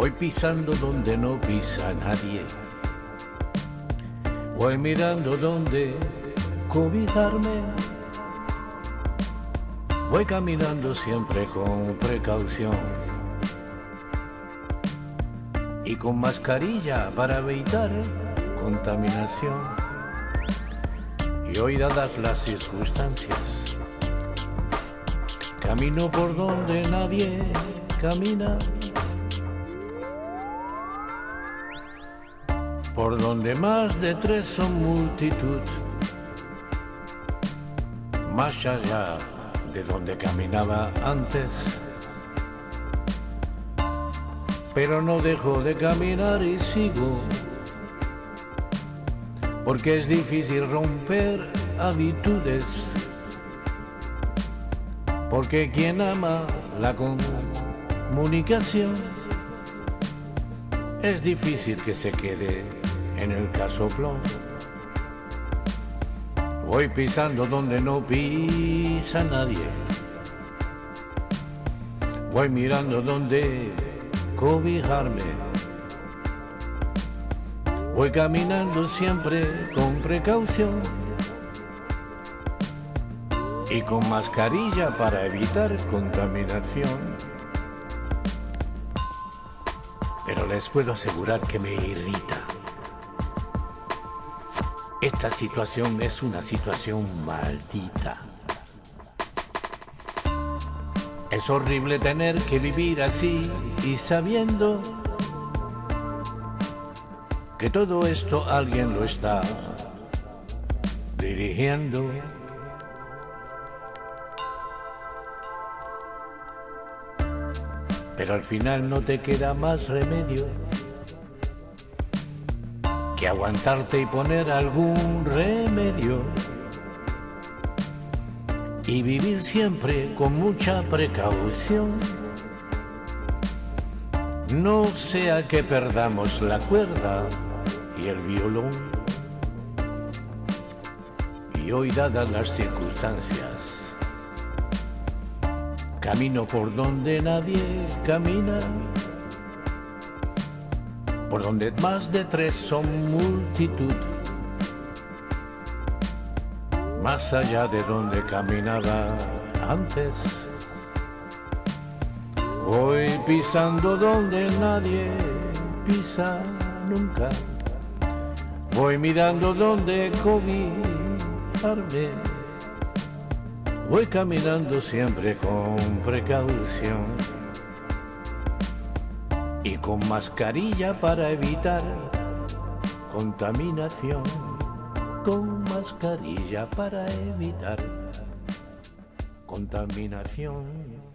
Voy pisando donde no pisa nadie. Voy mirando donde cobijarme. Voy caminando siempre con precaución y con mascarilla para evitar contaminación. Y hoy dadas las circunstancias, camino por donde nadie camina. Por donde más de tres son multitud, más allá de donde caminaba antes. Pero no dejo de caminar y sigo, porque es difícil romper habitudes, porque quien ama la comunicación es difícil que se quede en el casoplón. Voy pisando donde no pisa nadie. Voy mirando donde cobijarme. Voy caminando siempre con precaución y con mascarilla para evitar contaminación. Pero les puedo asegurar que me irrita. Esta situación es una situación maldita. Es horrible tener que vivir así y sabiendo que todo esto alguien lo está dirigiendo. Pero al final no te queda más remedio que aguantarte y poner algún remedio y vivir siempre con mucha precaución. No sea que perdamos la cuerda y el violón. Y hoy dadas las circunstancias, camino por donde nadie camina por donde más de tres son multitud, más allá de donde caminaba antes. Voy pisando donde nadie pisa nunca. Voy mirando donde cobijarme. Voy caminando siempre con precaución y con mascarilla para evitar contaminación, con mascarilla para evitar contaminación.